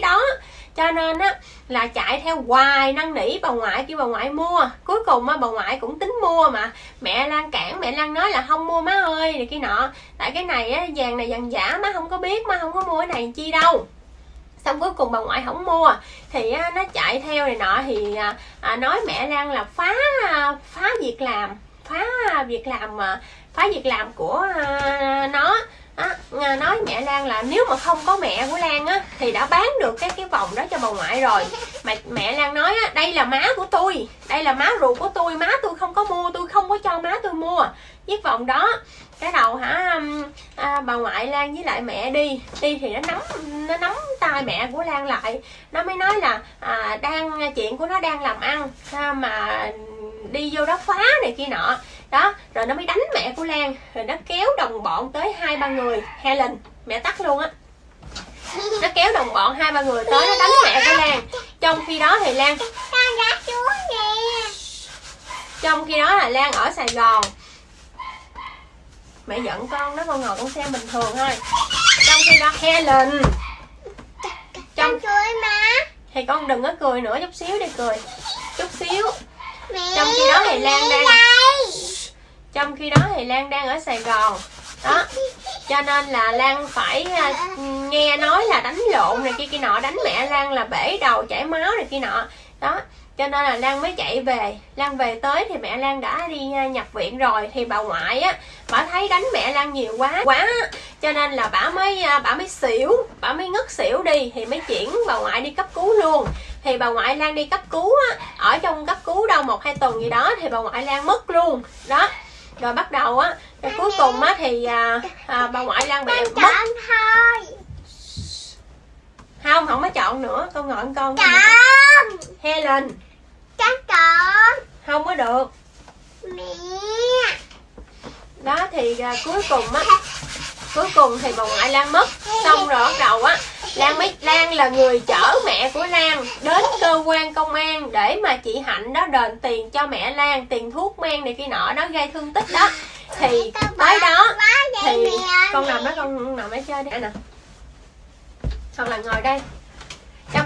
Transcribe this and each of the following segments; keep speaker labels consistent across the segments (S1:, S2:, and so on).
S1: cái đó. Cho nên á là chạy theo hoài năn nỉ bà ngoại kêu bà ngoại mua. Cuối cùng á bà ngoại cũng tính mua mà. Mẹ lan cản mẹ lan nói là không mua má ơi này kia nọ. Tại cái này á vàng này vàng giả má không có biết má không có mua cái này chi đâu. Xong cuối cùng bà ngoại không mua. Thì á, nó chạy theo này nọ thì à, à nói mẹ lan là phá phá việc làm phá việc làm mà phá việc làm của à, nó à, nói mẹ Lan là nếu mà không có mẹ của Lan á thì đã bán được cái cái vòng đó cho bà ngoại rồi. Mà mẹ Lan nói á đây là má của tôi đây là má ruột của tôi má tôi không có mua tôi không có cho má tôi mua. Chiếc vòng đó cái đầu hả à, bà ngoại Lan với lại mẹ đi. Đi thì nó nắm nó nắm tay mẹ của Lan lại. Nó mới nói là à, đang chuyện của nó đang làm ăn à, mà đi vô đó phá này kia nọ. Đó rồi nó mới đánh mẹ của Lan. Rồi nó kéo đồng bọn tới hai ba người Helen mẹ tắt luôn á. Nó kéo đồng bọn hai ba người tới nó đánh mẹ của Lan. Trong khi đó thì Lan trong khi đó là Lan ở Sài Gòn. Mẹ giận con đó con ngồi con xem bình thường thôi. Trong khi đó Helen trong thì con đừng có cười nữa chút xíu đi cười. Chút xíu trong khi đó thì Lan đang trong khi đó thì Lan đang ở Sài Gòn. Đó. Cho nên là Lan phải uh, nghe nói là đánh lộn này kia kia nọ đánh mẹ Lan là bể đầu chảy máu này kia nọ. Đó cho nên là Lan mới chạy về. Lan về tới thì mẹ Lan đã đi uh, nhập viện rồi. Thì bà ngoại á bà thấy đánh mẹ Lan nhiều quá quá. Cho nên là bà mới uh, bà mới xỉu bà mới ngất xỉu đi. Thì mới chuyển bà ngoại đi cấp cứu luôn. Thì bà ngoại Lan đi cấp cứu á ở trong cấp cứu đâu một hai tuần gì đó thì bà ngoại Lan mất luôn. Đó. Rồi bắt đầu á rồi cuối cùng á thì à, à, bà ngoại Lan bị mất. không không có chọn nữa. Con ngồi con.
S2: Chọn.
S1: Helen
S2: Chắc chọn
S1: không có được.
S2: Mẹ.
S1: Đó thì à, cuối cùng á cuối cùng thì bà ngoại Lan mất. Xong rồi bắt đầu á Lan mới Lan là người chở mẹ của Lan đến cơ quan công an để mà chị Hạnh đó đền tiền cho mẹ Lan tiền thuốc men này kia nọ nó gây thương tích đó. Thì tới đó thì con nằm đó con nằm ở chơi đi. Nè. Hoặc là ngồi đây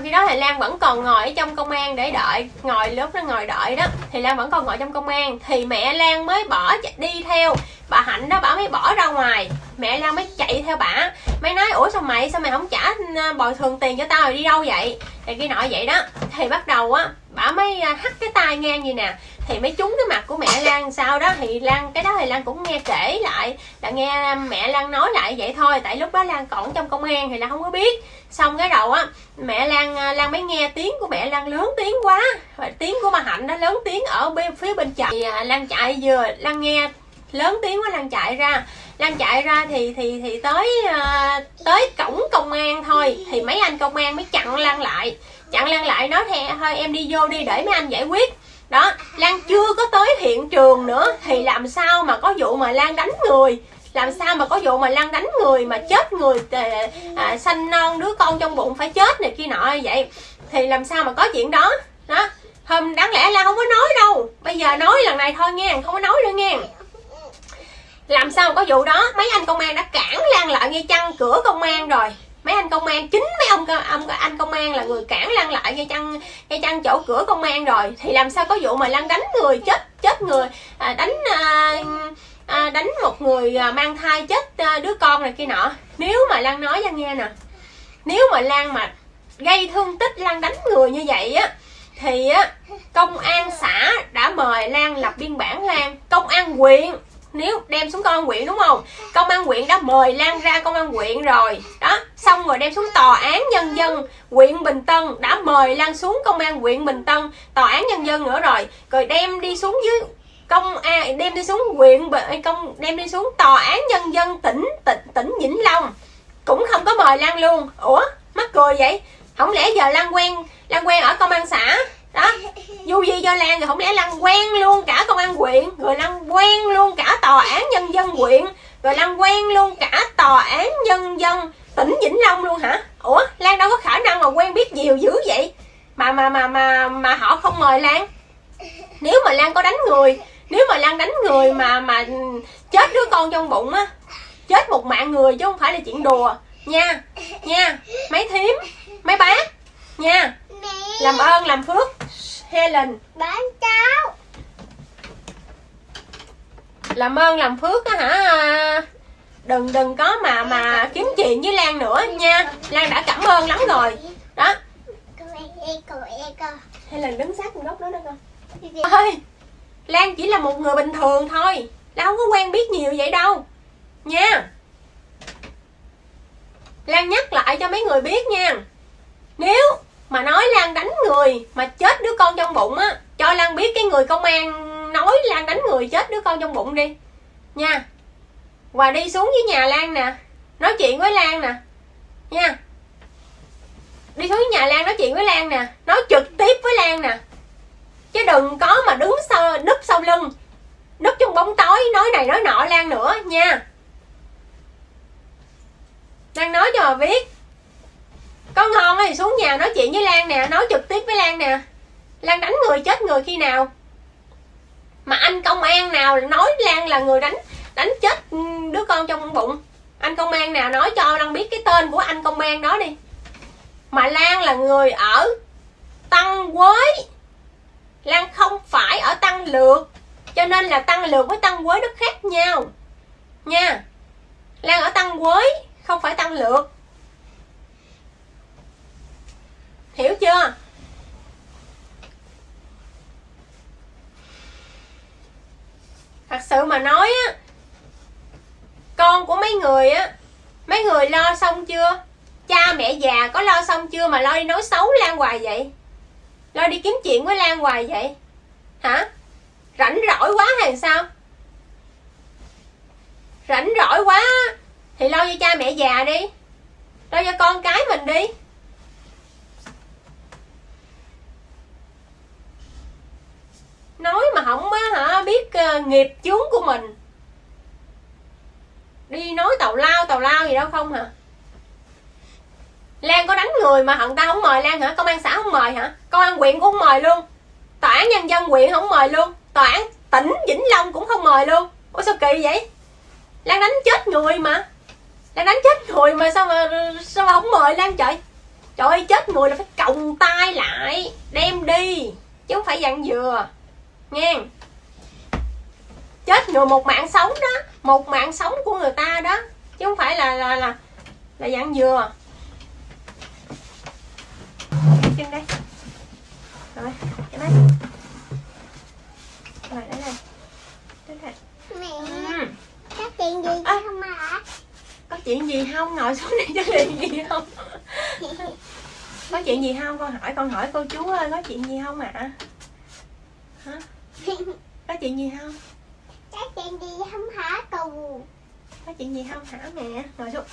S1: trong khi đó thì Lan vẫn còn ngồi ở trong công an để đợi. Ngồi lúc nó ngồi đợi đó. Thì Lan vẫn còn ngồi trong công an. Thì mẹ Lan mới bỏ đi theo. Bà Hạnh đó, bà mới bỏ ra ngoài. Mẹ Lan mới chạy theo bà. Mới nói, ủa sao mày sao mày không trả ờ, bồi thường tiền cho tao rồi đi đâu vậy? Thì kia nọ vậy đó. Thì bắt đầu á bà mới à, hắt cái tai ngang như nè. Thì mới trúng cái mặt của mẹ Lan sau đó? Thì Lan, cái đó thì Lan cũng nghe kể lại, là nghe mẹ Lan nói lại vậy thôi. Tại lúc đó Lan còn trong công an thì Lan không có biết. Xong cái đầu á, mẹ Lan à, Lan mới nghe tiếng của mẹ Lan lớn tiếng quá. Và tiếng của bà Hạnh nó lớn tiếng ở bên, phía bên chạy thì à, Lan chạy vừa, Lan nghe lớn tiếng quá Lan chạy ra. Lan chạy ra thì thì thì tới tới cổng công an thôi. Thì mấy anh công an mới chặn Lan lại chặn Lan lại nói thè thôi em đi vô đi để mấy anh giải quyết. Đó Lan chưa có tới hiện trường nữa thì làm sao mà có vụ mà Lan đánh người? Làm sao mà có vụ mà Lan đánh người mà chết người à, à, sanh non đứa con trong bụng phải chết này kia nọ vậy? Thì làm sao mà có chuyện đó? Đó hôm đáng lẽ Lan không có nói đâu. Bây giờ nói lần này thôi nghe không có nói nữa nghe. Làm sao mà có vụ đó? Mấy anh công an đã cản Lan lại ngay chăn cửa công an rồi mấy anh công an chính mấy ông, ông anh công an là người cản Lan lại ngay chăn ngay chăn chỗ cửa công an rồi. Thì làm sao có vụ mà Lan đánh người chết chết người? À, đánh à, à, đánh một người à, mang thai chết à, đứa con này kia nọ. Nếu mà Lan nói cho nghe nè. Nếu mà Lan mà gây thương tích Lan đánh người như vậy á thì á công an xã đã mời Lan lập biên bản Lan. Công an huyện nếu đem xuống công an huyện đúng không? Công an huyện đã mời lan ra công an huyện rồi. Đó, xong rồi đem xuống tòa án nhân dân huyện bình tân đã mời lan xuống công an huyện bình tân, tòa án nhân dân nữa rồi. Rồi đem đi xuống dưới công an đem đi xuống huyện à, công, đem đi xuống tòa án nhân dân tỉnh tỉnh tỉnh vĩnh long. Cũng không có mời lan luôn. Ủa, mắc cười vậy? Không lẽ giờ lan quen lan quen ở công an xã? Đó. Du di cho lan rồi không lẽ lan quen luôn cả công an huyện rồi lan quen luôn cả tòa án nhân dân huyện rồi lan quen luôn cả tòa án nhân dân tỉnh vĩnh long luôn hả? Ủa, lan đâu có khả năng mà quen biết nhiều dữ vậy? Mà mà mà mà mà họ không mời lan. Nếu mà lan có đánh người, nếu mà lan đánh người mà mà chết đứa con trong bụng á, chết một mạng người chứ không phải là chuyện đùa. Nha nha, mấy thím, mấy bác, nha.
S2: Mẹ
S1: làm ơn làm phước. Helen
S2: bán cháo.
S1: Làm ơn làm phước á hả? Đừng đừng có mà mà kiếm chuyện với Lan nữa nha. Lan đã cảm ơn lắm rồi. Đó. Helen đứng sát con góc đó đó con. Ơi Lan chỉ là một người bình thường thôi. Lan không có quen biết nhiều vậy đâu. Nha. Lan nhắc lại cho mấy người biết nha. Nếu mà nói Lan đánh người Mà chết đứa con trong bụng á. Cho Lan biết cái người công an Nói Lan đánh người chết đứa con trong bụng đi. Nha. Và đi xuống với nhà Lan nè. Nói chuyện với Lan nè. Nha. Đi xuống nhà Lan nói chuyện với Lan nè. Nói trực tiếp với Lan nè. Chứ đừng có mà đứng sau núp sau lưng. Núp trong bóng tối, nói này nói nọ lan nữa, nha. Lan nói cho mà biết có ngon thì xuống nhà nói chuyện với lan nè, nói trực tiếp với lan nè. Lan đánh người chết người khi nào? Mà anh công an nào nói lan là người đánh đánh chết đứa con trong bụng? Anh công an nào nói cho lan biết cái tên của anh công an đó đi. Mà lan là người ở tăng quới Lan không phải ở tăng lược, Cho nên là tăng lược với tăng quới nó khác nhau. Nha, Lan ở tăng quới Không phải tăng lược. Hiểu chưa? Thật sự mà nói á, Con của mấy người á, Mấy người lo xong chưa? Cha mẹ già có lo xong chưa Mà lo đi nói xấu Lan hoài vậy? Lo đi kiếm chuyện với lan hoài vậy? Hả? Rảnh rỗi quá hay sao? Rảnh rỗi quá, thì lo cho cha mẹ già đi. Lo cho con cái mình đi. Nói mà không á hả? Biết ờ, nghiệp chướng của mình. Đi nói tàu lao tàu lao gì đâu không hả? Lan có đánh người mà hận ta không mời Lan hả? Công an xã không mời hả? Công an huyện cũng không mời luôn. Tòa án nhân dân huyện không mời luôn. Tòa án tỉnh Vĩnh Long cũng không mời luôn. Ủa sao kỳ vậy? Lan đánh chết người mà. Lan đánh chết người mà sao mà sao mà không mời Lan trời? Trời ơi, chết người là phải còng tay lại, Đem đi, Chứ không phải dặn dừa. Nghe. Chết người một mạng sống đó. Một mạng sống của người ta đó. Chứ không phải là là là, là dặn dừa. Chân đây. Rồi cái đây rồi đây này. Đây này.
S2: Mẹ
S1: ừ.
S2: có chuyện gì
S1: À.
S2: không hả
S1: có chuyện gì không? Ngồi xuống đây có chuyện gì không? Có chuyện gì không? Con hỏi con hỏi cô chú ơi có chuyện gì không ạ? Hả có chuyện gì không?
S2: Có chuyện gì không hả cù
S1: có chuyện gì không hả mẹ? Ngồi xuống.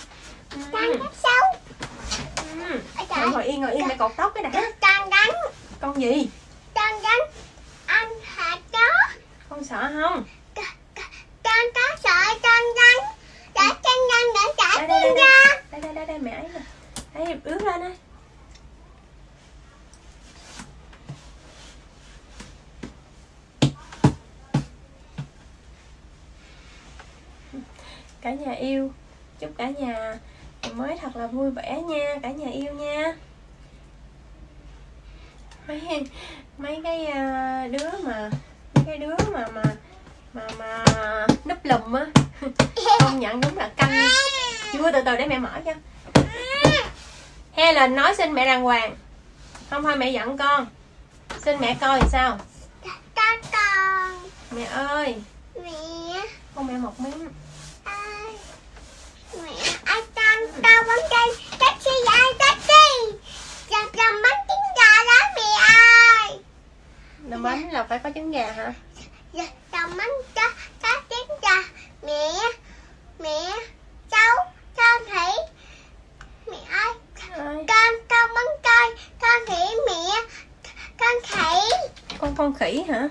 S1: Ừ.
S2: con rất xấu.
S1: Ừ. Ngồi, ngồi yên ngồi yên mẹ cột tóc cái đã.
S2: Con đánh
S1: con gì?
S2: Con đánh anh hả chó?
S1: Con sợ không?
S2: Con có sợ con đánh để chân nhanh để trả tiền ra
S1: đây. đây đây, mẹ ấy nè. Ướt lên đây cả nhà yêu. Chúc cả nhà mới thật là vui vẻ nha cả nhà yêu nha. Mấy mấy cái à, đứa mà mấy cái đứa mà mà mà mà núp lùm á công nhận đúng là căng. Chưa từ từ để mẹ mở cho. Helen nói xin mẹ đàng hoàng. Không thôi mẹ giận con. Xin mẹ coi sao.
S2: Con con.
S1: Mẹ ơi.
S2: Mẹ.
S1: Con mẹ một miếng
S2: con tao bắn cây taxi ai taxi. Chặt chầm bắn trứng gà đó mẹ ơi.
S1: Làm bánh là phải có trứng gà hả?
S2: Dạ, chồng bánh cho cá trứng gà. Mẹ mẹ cháu con thủy. Mẹ
S1: ơi
S2: con con bắn cây con thủy mẹ con thủy.
S1: Con con khỉ hả